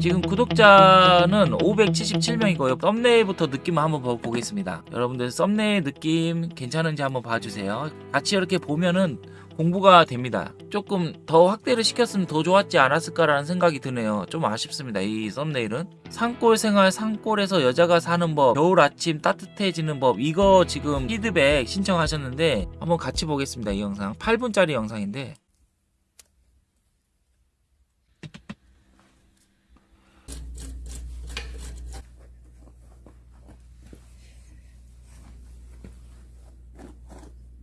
지금 구독자는 577명이고요. 썸네일부터 느낌 한번 보- 보겠습니다. 여러분들 썸네일 느낌 괜찮은지 한번 봐주세요. 같이 이렇게 보면은 공부가 됩니다. 조금 더 확대를 시켰으면 더 좋았지 않았을까라는 생각이 드네요. 좀 아쉽습니다. 이 썸네일은. 산골 생활 산골에서 여자가 사는 법 겨울 아침 따뜻해지는 법 이거 지금 피드백 신청하셨는데 한번 같이 보겠습니다. 이 영상 8분짜리 영상인데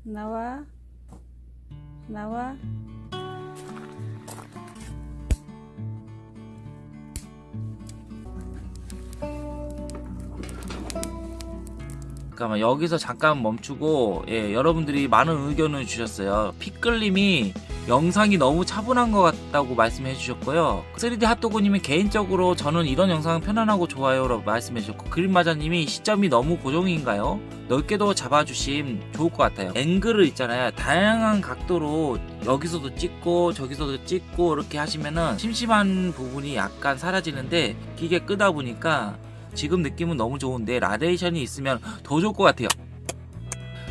나와 나와 잠깐만 여기서 잠깐 멈추고 예, 여러분들이 많은 의견을 주셨어요. 피클님이 영상이 너무 차분한 것 같다고 말씀해 주셨고요. 3D 핫도그님이 개인적으로 저는 이런 영상 편안하고 좋아요 라고 말씀해 주셨고 그린마자님이 시점이 너무 고정인가요? 넓게도 잡아주심 좋을 것 같아요. 앵글을 있잖아요. 다양한 각도로 여기서도 찍고 저기서도 찍고 이렇게 하시면은 심심한 부분이 약간 사라지는데 길게 끌다 보니까 지금 느낌은 너무 좋은데 나레이션이 있으면 더 좋을 것 같아요.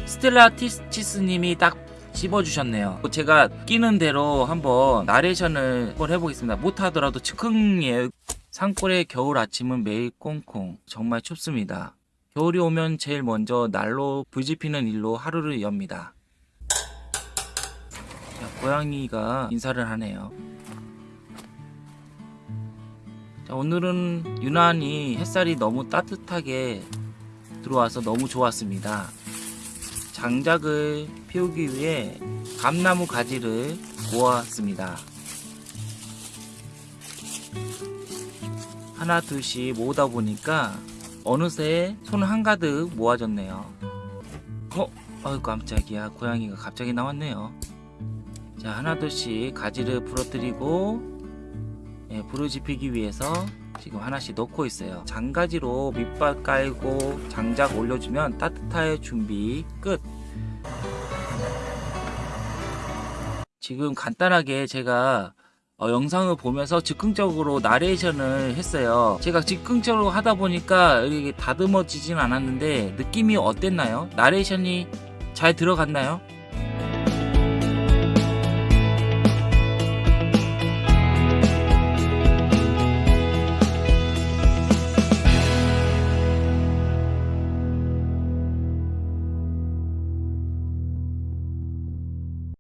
스텔라 티스님이 딱 씹어주셨네요. 제가 느끼는 대로 한번 나레이션을 한번 해보겠습니다. 못하더라도 즉흥이에요. 산골의 겨울 아침은 매일 꽁꽁 정말 춥습니다. 겨울이 오면 제일 먼저 날로 불 지 피는 일로 하루를 엽니다. 자, 고양이가 인사를 하네요. 자, 오늘은 유난히 햇살이 너무 따뜻하게 들어와서 너무 좋았습니다. 장작을 피우기 위해 감나무 가지를 모았습니다. 하나 둘씩 모으다 보니까 어느새 손 한가득 모아졌네요. 어? 아유 깜짝이야 고양이가 갑자기 나왔네요. 자 하나 둘씩 가지를 부러뜨리고 예, 불을 지피기 위해서 지금 하나씩 넣고 있어요. 장가지로 밑밥 깔고 장작 올려주면 따뜻할 준비 끝. 지금 간단하게 제가 어, 영상을 보면서 즉흥적으로 나레이션을 했어요. 제가 즉흥적으로 하다 보니까 다듬어지진 않았는데 느낌이 어땠나요? 나레이션이 잘 들어갔나요?